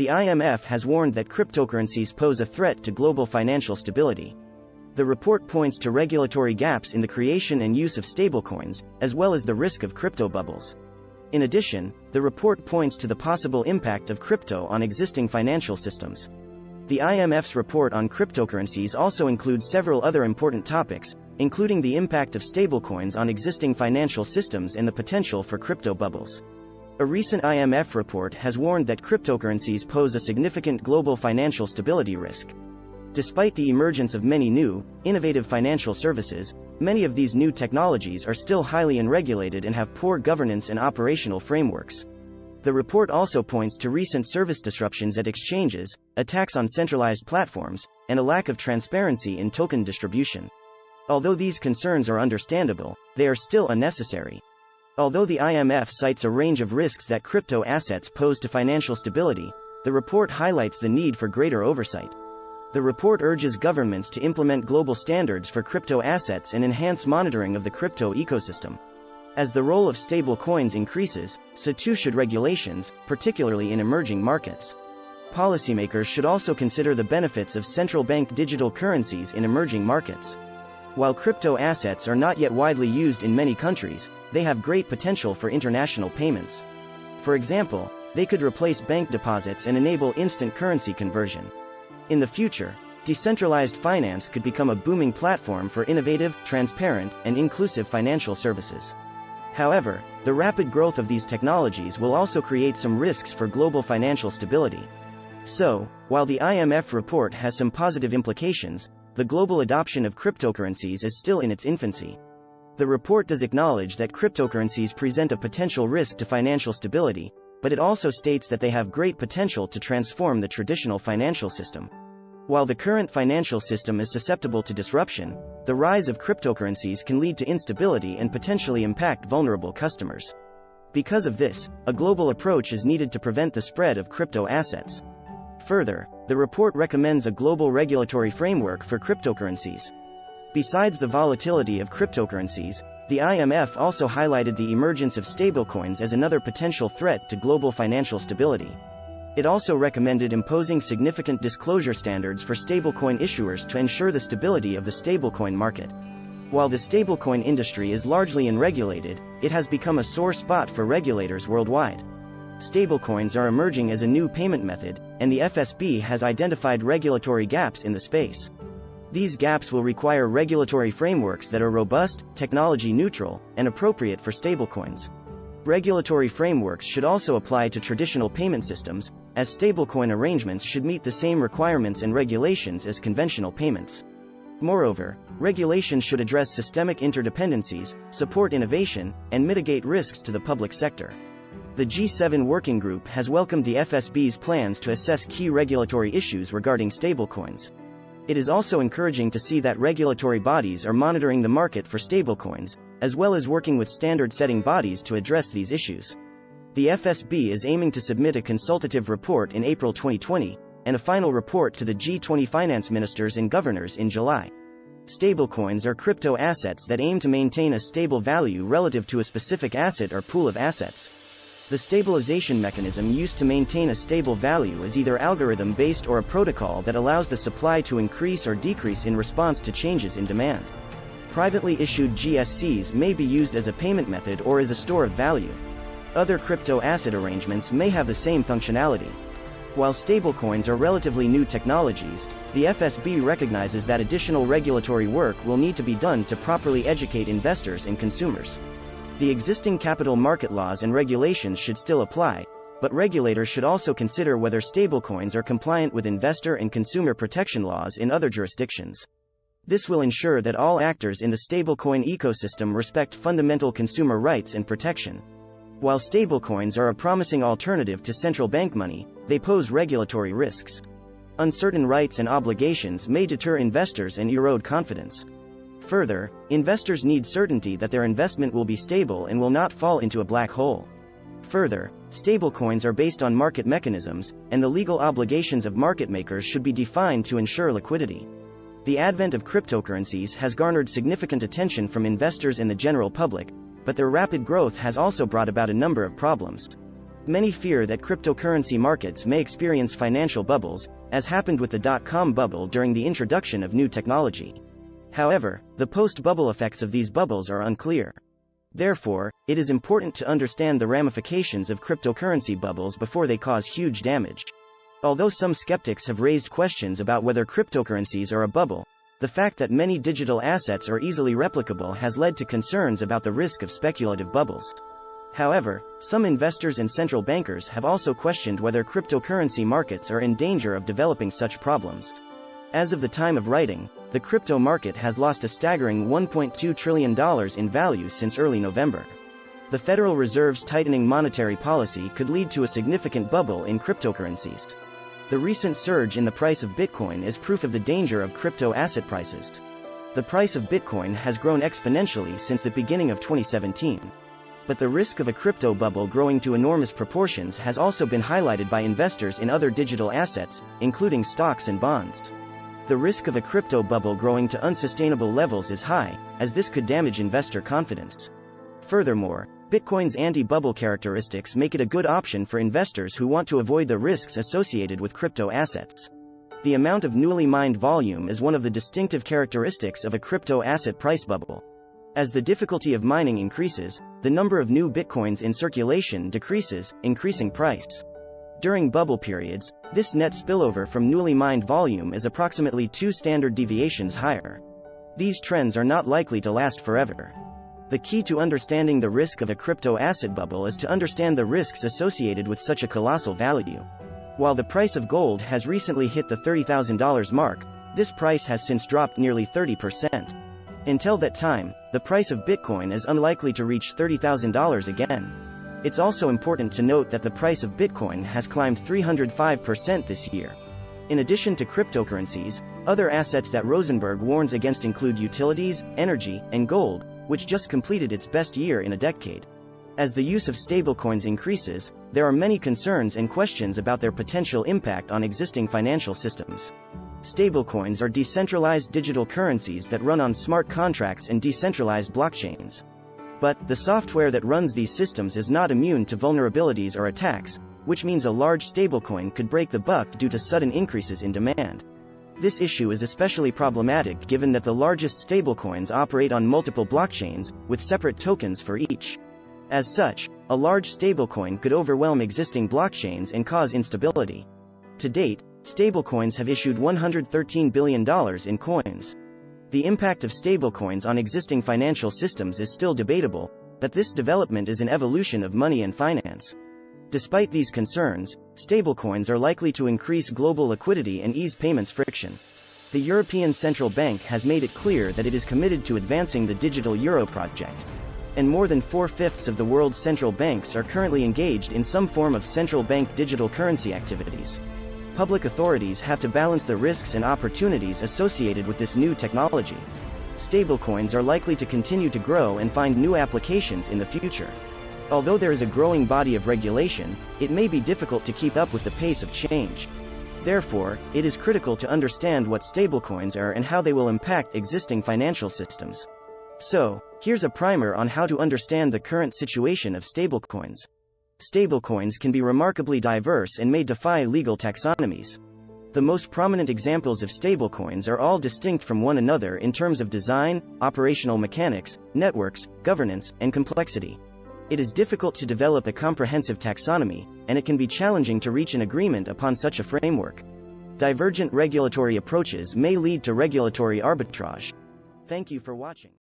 the IMF has warned that cryptocurrencies pose a threat to global financial stability. The report points to regulatory gaps in the creation and use of stablecoins, as well as the risk of crypto bubbles. In addition, the report points to the possible impact of crypto on existing financial systems. The IMF's report on cryptocurrencies also includes several other important topics, including the impact of stablecoins on existing financial systems and the potential for crypto bubbles. A recent IMF report has warned that cryptocurrencies pose a significant global financial stability risk. Despite the emergence of many new, innovative financial services, many of these new technologies are still highly unregulated and have poor governance and operational frameworks. The report also points to recent service disruptions at exchanges, attacks on centralized platforms, and a lack of transparency in token distribution. Although these concerns are understandable, they are still unnecessary. Although the IMF cites a range of risks that crypto assets pose to financial stability, the report highlights the need for greater oversight. The report urges governments to implement global standards for crypto assets and enhance monitoring of the crypto ecosystem. As the role of stable coins increases, so too should regulations, particularly in emerging markets. Policymakers should also consider the benefits of central bank digital currencies in emerging markets. While crypto assets are not yet widely used in many countries, they have great potential for international payments. For example, they could replace bank deposits and enable instant currency conversion. In the future, decentralized finance could become a booming platform for innovative, transparent, and inclusive financial services. However, the rapid growth of these technologies will also create some risks for global financial stability. So, while the IMF report has some positive implications, the global adoption of cryptocurrencies is still in its infancy. The report does acknowledge that cryptocurrencies present a potential risk to financial stability, but it also states that they have great potential to transform the traditional financial system. While the current financial system is susceptible to disruption, the rise of cryptocurrencies can lead to instability and potentially impact vulnerable customers. Because of this, a global approach is needed to prevent the spread of crypto assets. Further, the report recommends a global regulatory framework for cryptocurrencies. Besides the volatility of cryptocurrencies, the IMF also highlighted the emergence of stablecoins as another potential threat to global financial stability. It also recommended imposing significant disclosure standards for stablecoin issuers to ensure the stability of the stablecoin market. While the stablecoin industry is largely unregulated, it has become a sore spot for regulators worldwide. Stablecoins are emerging as a new payment method, and the FSB has identified regulatory gaps in the space. These gaps will require regulatory frameworks that are robust, technology neutral, and appropriate for stablecoins. Regulatory frameworks should also apply to traditional payment systems, as stablecoin arrangements should meet the same requirements and regulations as conventional payments. Moreover, regulations should address systemic interdependencies, support innovation, and mitigate risks to the public sector. The G7 Working Group has welcomed the FSB's plans to assess key regulatory issues regarding stablecoins. It is also encouraging to see that regulatory bodies are monitoring the market for stablecoins, as well as working with standard setting bodies to address these issues. The FSB is aiming to submit a consultative report in April 2020, and a final report to the G20 finance ministers and governors in July. Stablecoins are crypto assets that aim to maintain a stable value relative to a specific asset or pool of assets. The stabilization mechanism used to maintain a stable value is either algorithm-based or a protocol that allows the supply to increase or decrease in response to changes in demand. Privately issued GSCs may be used as a payment method or as a store of value. Other crypto asset arrangements may have the same functionality. While stablecoins are relatively new technologies, the FSB recognizes that additional regulatory work will need to be done to properly educate investors and consumers. The existing capital market laws and regulations should still apply, but regulators should also consider whether stablecoins are compliant with investor and consumer protection laws in other jurisdictions. This will ensure that all actors in the stablecoin ecosystem respect fundamental consumer rights and protection. While stablecoins are a promising alternative to central bank money, they pose regulatory risks. Uncertain rights and obligations may deter investors and erode confidence. Further, investors need certainty that their investment will be stable and will not fall into a black hole. Further, stablecoins are based on market mechanisms, and the legal obligations of market makers should be defined to ensure liquidity. The advent of cryptocurrencies has garnered significant attention from investors and the general public, but their rapid growth has also brought about a number of problems. Many fear that cryptocurrency markets may experience financial bubbles, as happened with the dot-com bubble during the introduction of new technology. However, the post-bubble effects of these bubbles are unclear. Therefore, it is important to understand the ramifications of cryptocurrency bubbles before they cause huge damage. Although some skeptics have raised questions about whether cryptocurrencies are a bubble, the fact that many digital assets are easily replicable has led to concerns about the risk of speculative bubbles. However, some investors and central bankers have also questioned whether cryptocurrency markets are in danger of developing such problems. As of the time of writing, the crypto market has lost a staggering $1.2 trillion in value since early November. The Federal Reserve's tightening monetary policy could lead to a significant bubble in cryptocurrencies. The recent surge in the price of Bitcoin is proof of the danger of crypto asset prices. The price of Bitcoin has grown exponentially since the beginning of 2017. But the risk of a crypto bubble growing to enormous proportions has also been highlighted by investors in other digital assets, including stocks and bonds the risk of a crypto bubble growing to unsustainable levels is high, as this could damage investor confidence. Furthermore, Bitcoin's anti-bubble characteristics make it a good option for investors who want to avoid the risks associated with crypto assets. The amount of newly mined volume is one of the distinctive characteristics of a crypto asset price bubble. As the difficulty of mining increases, the number of new bitcoins in circulation decreases, increasing price. During bubble periods, this net spillover from newly mined volume is approximately two standard deviations higher. These trends are not likely to last forever. The key to understanding the risk of a crypto asset bubble is to understand the risks associated with such a colossal value. While the price of gold has recently hit the $30,000 mark, this price has since dropped nearly 30%. Until that time, the price of Bitcoin is unlikely to reach $30,000 again. It's also important to note that the price of Bitcoin has climbed 305% this year. In addition to cryptocurrencies, other assets that Rosenberg warns against include utilities, energy, and gold, which just completed its best year in a decade. As the use of stablecoins increases, there are many concerns and questions about their potential impact on existing financial systems. Stablecoins are decentralized digital currencies that run on smart contracts and decentralized blockchains. But, the software that runs these systems is not immune to vulnerabilities or attacks, which means a large stablecoin could break the buck due to sudden increases in demand. This issue is especially problematic given that the largest stablecoins operate on multiple blockchains, with separate tokens for each. As such, a large stablecoin could overwhelm existing blockchains and cause instability. To date, stablecoins have issued $113 billion in coins. The impact of stablecoins on existing financial systems is still debatable, but this development is an evolution of money and finance. Despite these concerns, stablecoins are likely to increase global liquidity and ease payments friction. The European Central Bank has made it clear that it is committed to advancing the digital euro project. And more than four-fifths of the world's central banks are currently engaged in some form of central bank digital currency activities public authorities have to balance the risks and opportunities associated with this new technology. Stablecoins are likely to continue to grow and find new applications in the future. Although there is a growing body of regulation, it may be difficult to keep up with the pace of change. Therefore, it is critical to understand what stablecoins are and how they will impact existing financial systems. So, here's a primer on how to understand the current situation of stablecoins stablecoins can be remarkably diverse and may defy legal taxonomies. The most prominent examples of stablecoins are all distinct from one another in terms of design, operational mechanics, networks, governance, and complexity. It is difficult to develop a comprehensive taxonomy, and it can be challenging to reach an agreement upon such a framework. Divergent regulatory approaches may lead to regulatory arbitrage. Thank you for watching.